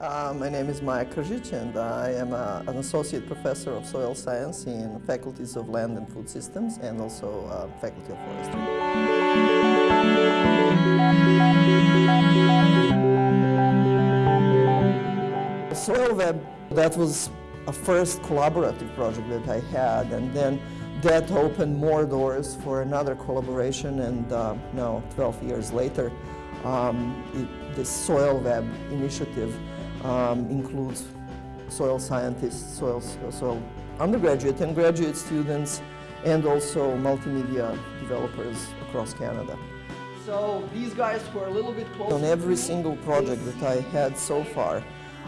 Uh, my name is Maja Kržić and I am a, an associate professor of soil science in faculties of land and food systems and also uh, faculty of forestry. SoilWeb, that was a first collaborative project that I had and then that opened more doors for another collaboration and uh, now 12 years later um, it, the Soil Web initiative um, includes soil scientists, soil, soil undergraduate and graduate students and also multimedia developers across Canada. So these guys were a little bit closer. On every single project that I had so far,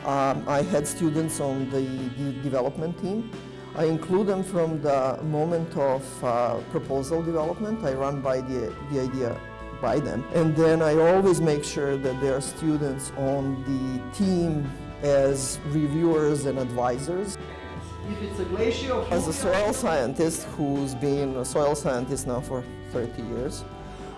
um, I had students on the, the, development team. I include them from the moment of uh, proposal development. I run by the, the idea by them. And then I always make sure that there are students on the team as reviewers and advisors. If it's a glacier... As a soil scientist who's been a soil scientist now for 30 years,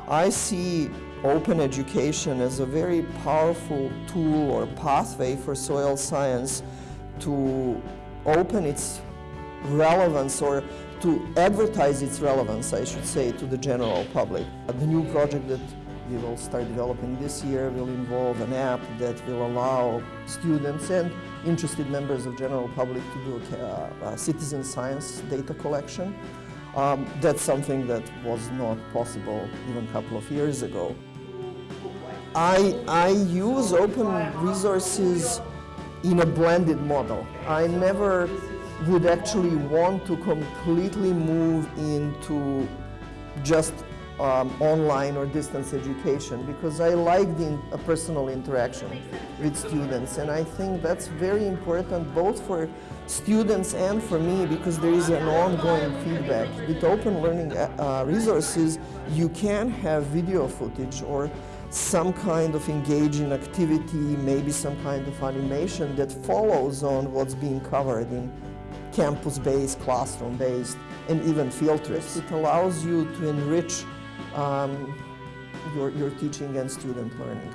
I see open education as a very powerful tool or pathway for soil science to open its relevance or to advertise its relevance, I should say, to the general public. The new project that we will start developing this year will involve an app that will allow students and interested members of general public to do a, a citizen science data collection. Um, that's something that was not possible even a couple of years ago. I, I use open resources in a blended model. I never would actually want to completely move into just um, online or distance education because I like the in, personal interaction with students and I think that's very important both for students and for me because there is an ongoing feedback. With open learning uh, uh resources you can have video footage or some kind of engaging activity, maybe some kind of animation that follows on what's being covered in campus-based, classroom-based, and even field trips. It allows you to enrich um, your, your teaching and student learning.